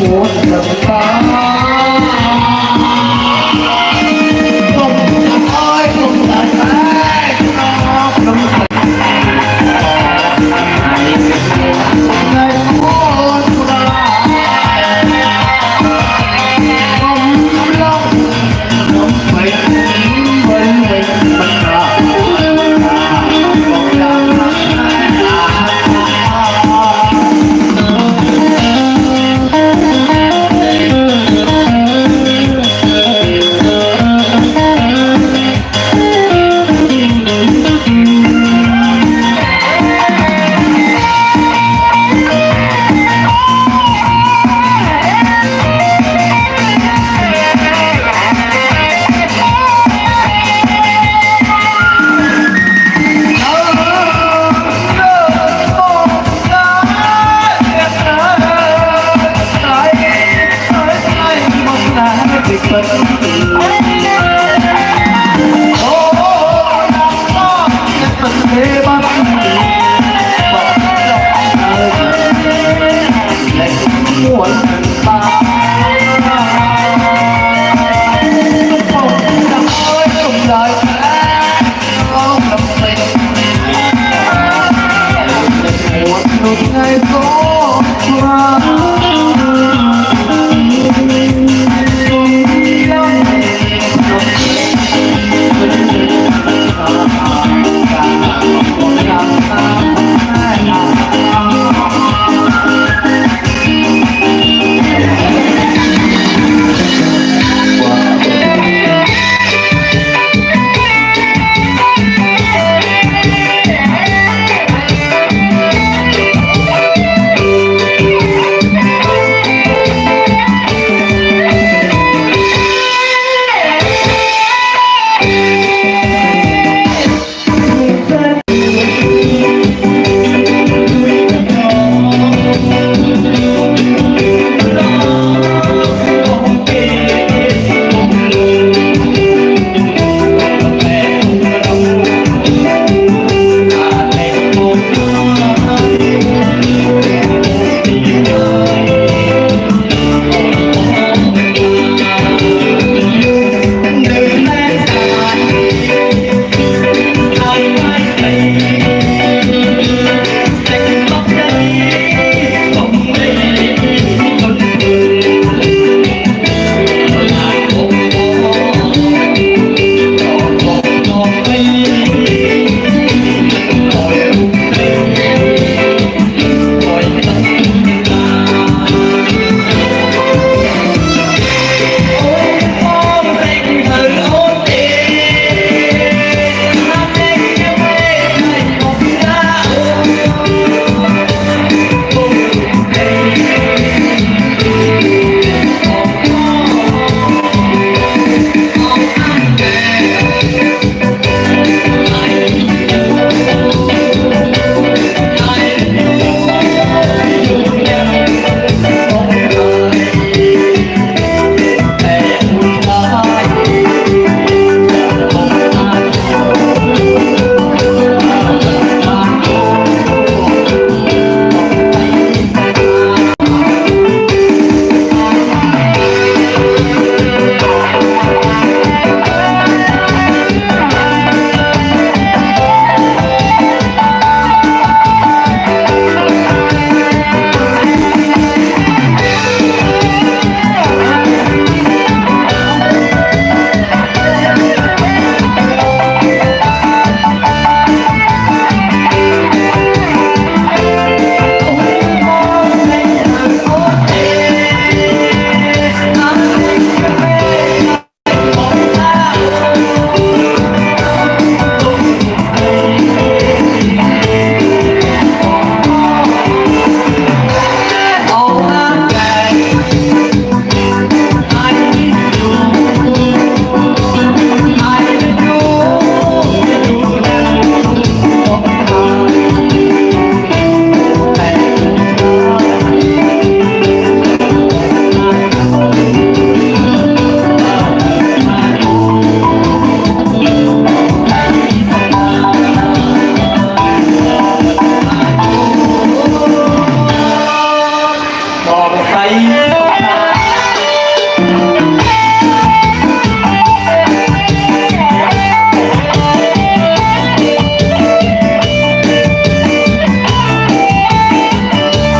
muốn